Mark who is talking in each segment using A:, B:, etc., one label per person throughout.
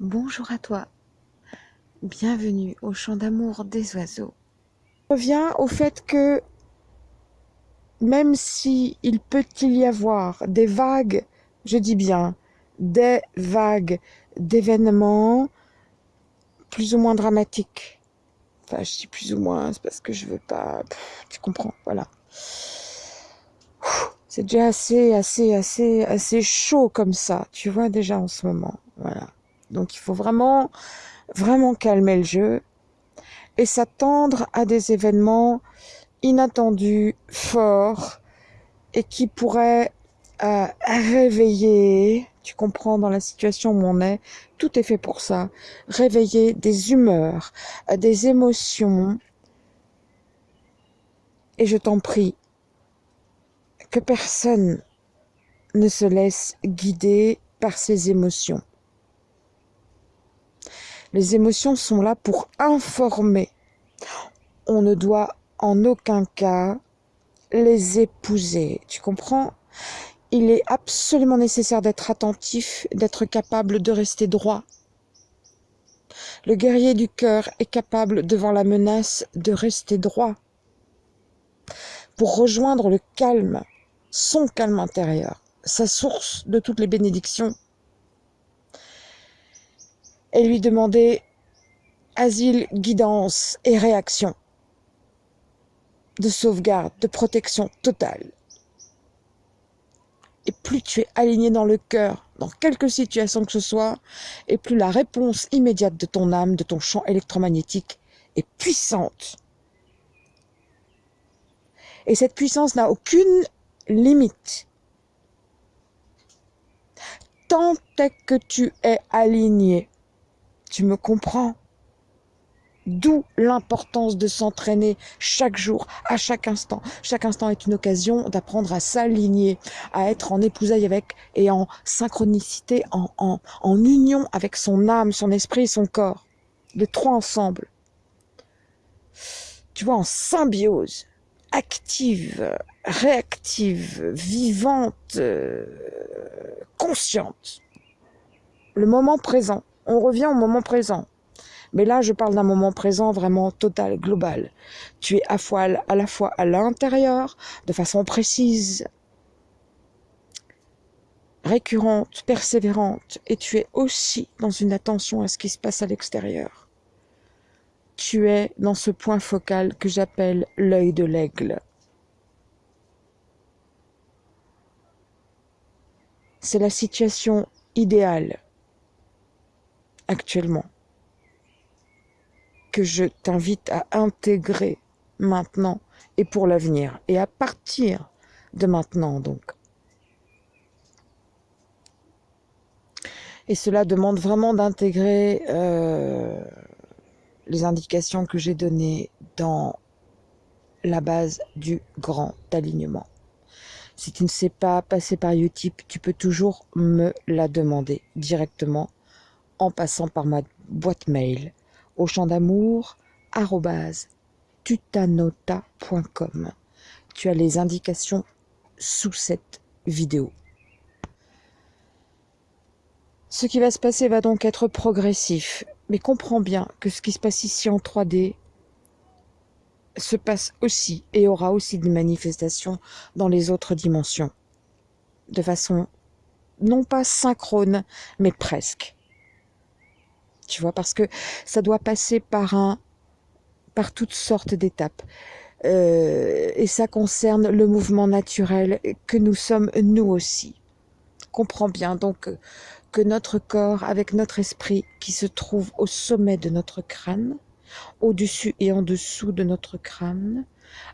A: Bonjour à toi. Bienvenue au chant d'amour des oiseaux. Je reviens au fait que même si il peut y avoir des vagues, je dis bien des vagues d'événements plus ou moins dramatiques. Enfin, je dis plus ou moins, c'est parce que je veux pas. tu comprends, voilà. C'est déjà assez, assez, assez, assez chaud comme ça, tu vois déjà en ce moment, voilà. Donc il faut vraiment, vraiment calmer le jeu et s'attendre à des événements inattendus, forts et qui pourraient euh, réveiller, tu comprends dans la situation où on est, tout est fait pour ça, réveiller des humeurs, euh, des émotions. Et je t'en prie, que personne ne se laisse guider par ses émotions. Les émotions sont là pour informer. On ne doit en aucun cas les épouser. Tu comprends? Il est absolument nécessaire d'être attentif, d'être capable de rester droit. Le guerrier du cœur est capable, devant la menace, de rester droit. Pour rejoindre le calme, son calme intérieur, sa source de toutes les bénédictions, et lui demander asile, guidance et réaction de sauvegarde, de protection totale. Et plus tu es aligné dans le cœur, dans quelque situation que ce soit, et plus la réponse immédiate de ton âme, de ton champ électromagnétique est puissante. Et cette puissance n'a aucune limite. Tant est que tu es aligné tu me comprends? D'où l'importance de s'entraîner chaque jour, à chaque instant. Chaque instant est une occasion d'apprendre à s'aligner, à être en épousaille avec et en synchronicité, en, en, union avec son âme, son esprit et son corps. Les trois ensemble. Tu vois, en symbiose, active, réactive, vivante, euh, consciente. Le moment présent on revient au moment présent. Mais là, je parle d'un moment présent vraiment total, global. Tu es à, la fois à l'intérieur, de façon précise, récurrente, persévérante, et tu es aussi dans une attention à ce qui se passe à l'extérieur. Tu es dans ce point focal que j'appelle l'œil de l'aigle. C'est la situation idéale actuellement que je t'invite à intégrer maintenant et pour l'avenir et à partir de maintenant donc. Et cela demande vraiment d'intégrer euh, les indications que j'ai données dans la base du grand alignement. Si tu ne sais pas passer par Utip, tu peux toujours me la demander directement en passant par ma boîte mail au champ d'amour tutanota.com. Tu as les indications sous cette vidéo. Ce qui va se passer va donc être progressif, mais comprends bien que ce qui se passe ici en 3D se passe aussi et aura aussi des manifestations dans les autres dimensions, de façon non pas synchrone, mais presque tu vois, parce que ça doit passer par un, par toutes sortes d'étapes. Euh, et ça concerne le mouvement naturel que nous sommes nous aussi. Comprends bien donc que notre corps avec notre esprit qui se trouve au sommet de notre crâne, au-dessus et en dessous de notre crâne,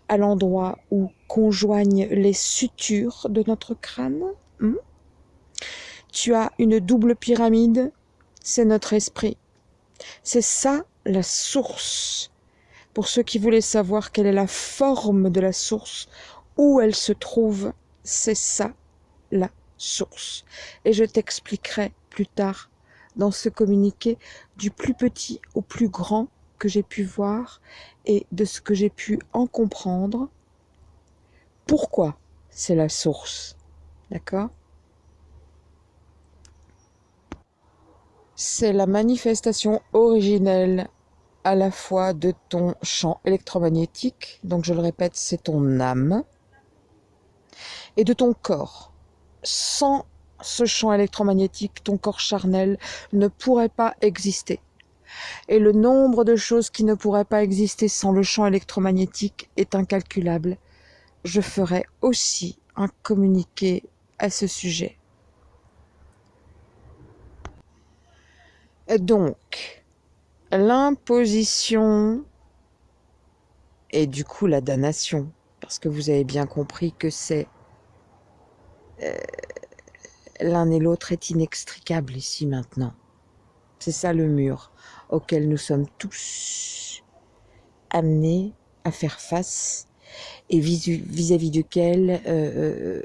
A: à l'endroit où conjoignent les sutures de notre crâne, hmm, tu as une double pyramide, c'est notre esprit c'est ça la source. Pour ceux qui voulaient savoir quelle est la forme de la source, où elle se trouve, c'est ça la source. Et je t'expliquerai plus tard dans ce communiqué du plus petit au plus grand que j'ai pu voir et de ce que j'ai pu en comprendre. Pourquoi c'est la source? D'accord? C'est la manifestation originelle à la fois de ton champ électromagnétique, donc je le répète, c'est ton âme, et de ton corps. Sans ce champ électromagnétique, ton corps charnel ne pourrait pas exister. Et le nombre de choses qui ne pourraient pas exister sans le champ électromagnétique est incalculable. Je ferai aussi un communiqué à ce sujet. Donc, l'imposition et du coup la damnation, parce que vous avez bien compris que c'est euh, l'un et l'autre est inextricable ici maintenant. C'est ça le mur auquel nous sommes tous amenés à faire face et vis-à-vis duquel euh, euh,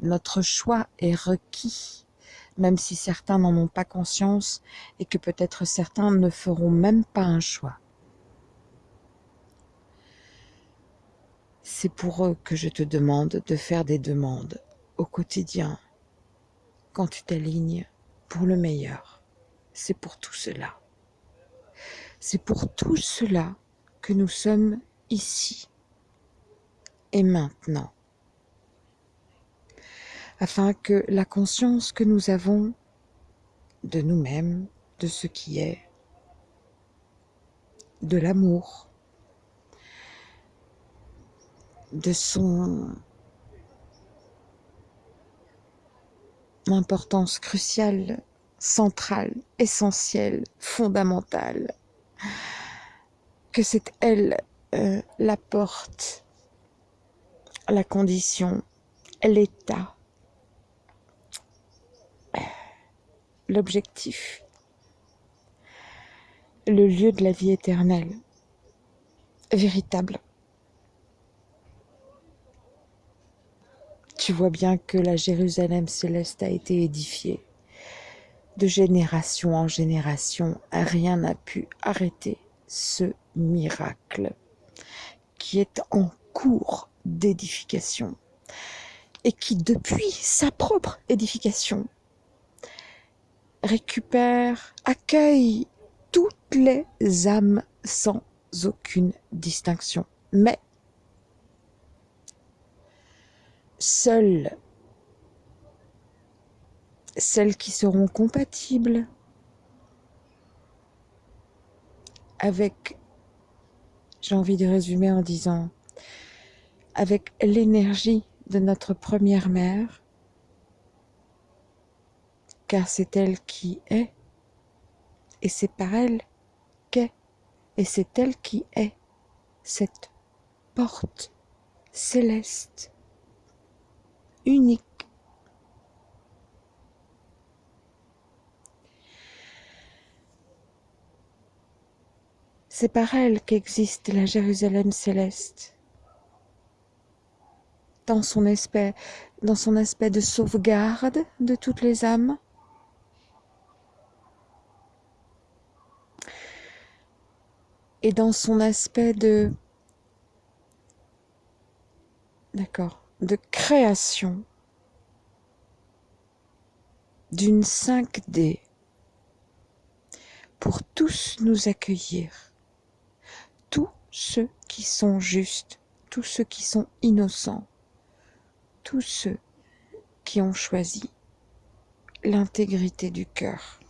A: notre choix est requis même si certains n'en ont pas conscience et que peut-être certains ne feront même pas un choix. C'est pour eux que je te demande de faire des demandes au quotidien, quand tu t'alignes pour le meilleur. C'est pour tout cela. C'est pour tout cela que nous sommes ici et maintenant afin que la conscience que nous avons de nous-mêmes, de ce qui est, de l'amour, de son importance cruciale, centrale, essentielle, fondamentale, que c'est elle euh, la porte, la condition, l'état l'objectif, le lieu de la vie éternelle, véritable. Tu vois bien que la Jérusalem céleste a été édifiée. De génération en génération, rien n'a pu arrêter ce miracle qui est en cours d'édification et qui, depuis sa propre édification, récupère, accueille toutes les âmes sans aucune distinction. Mais seules celles qui seront compatibles avec, j'ai envie de résumer en disant, avec l'énergie de notre première mère, car c'est elle qui est, et c'est par elle qu'est, et c'est elle qui est cette porte céleste, unique. C'est par elle qu'existe la Jérusalem céleste, dans son aspect, dans son aspect de sauvegarde de toutes les âmes, et dans son aspect de création d'une 5D pour tous nous accueillir tous ceux qui sont justes tous ceux qui sont innocents tous ceux qui ont choisi l'intégrité du cœur